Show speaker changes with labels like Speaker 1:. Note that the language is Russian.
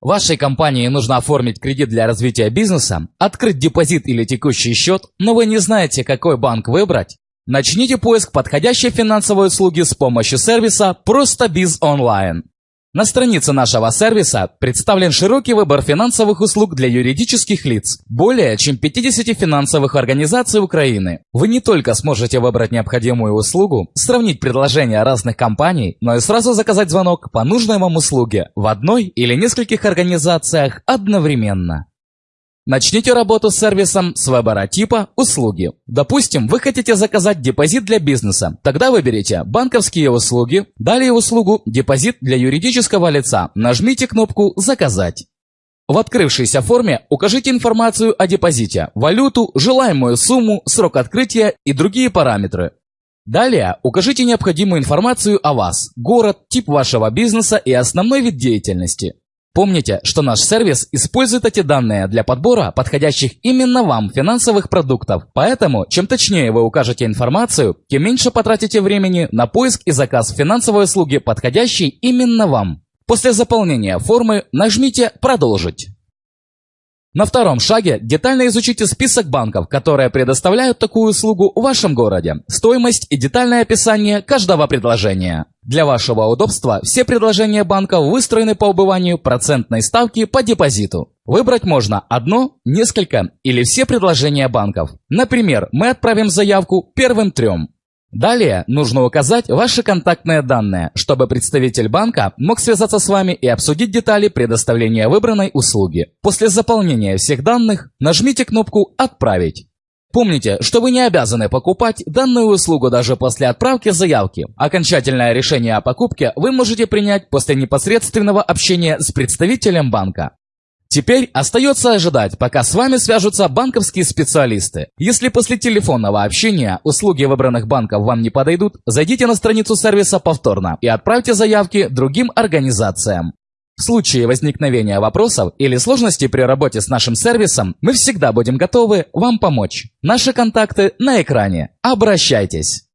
Speaker 1: Вашей компании нужно оформить кредит для развития бизнеса, открыть депозит или текущий счет, но вы не знаете, какой банк выбрать? Начните поиск подходящей финансовой услуги с помощью сервиса «Просто Биз Онлайн». На странице нашего сервиса представлен широкий выбор финансовых услуг для юридических лиц, более чем 50 финансовых организаций Украины. Вы не только сможете выбрать необходимую услугу, сравнить предложения разных компаний, но и сразу заказать звонок по нужной вам услуге в одной или нескольких организациях одновременно. Начните работу с сервисом с выбора типа «Услуги». Допустим, вы хотите заказать депозит для бизнеса. Тогда выберите «Банковские услуги», далее услугу «Депозит для юридического лица». Нажмите кнопку «Заказать». В открывшейся форме укажите информацию о депозите, валюту, желаемую сумму, срок открытия и другие параметры. Далее укажите необходимую информацию о вас, город, тип вашего бизнеса и основной вид деятельности. Помните, что наш сервис использует эти данные для подбора подходящих именно вам финансовых продуктов. Поэтому, чем точнее вы укажете информацию, тем меньше потратите времени на поиск и заказ финансовой услуги, подходящей именно вам. После заполнения формы нажмите «Продолжить». На втором шаге детально изучите список банков, которые предоставляют такую услугу в вашем городе, стоимость и детальное описание каждого предложения. Для вашего удобства все предложения банков выстроены по убыванию процентной ставки по депозиту. Выбрать можно одно, несколько или все предложения банков. Например, мы отправим заявку первым трем. Далее нужно указать ваши контактные данные, чтобы представитель банка мог связаться с вами и обсудить детали предоставления выбранной услуги. После заполнения всех данных нажмите кнопку «Отправить». Помните, что вы не обязаны покупать данную услугу даже после отправки заявки. Окончательное решение о покупке вы можете принять после непосредственного общения с представителем банка. Теперь остается ожидать, пока с вами свяжутся банковские специалисты. Если после телефонного общения услуги выбранных банков вам не подойдут, зайдите на страницу сервиса повторно и отправьте заявки другим организациям. В случае возникновения вопросов или сложностей при работе с нашим сервисом, мы всегда будем готовы вам помочь. Наши контакты на экране. Обращайтесь!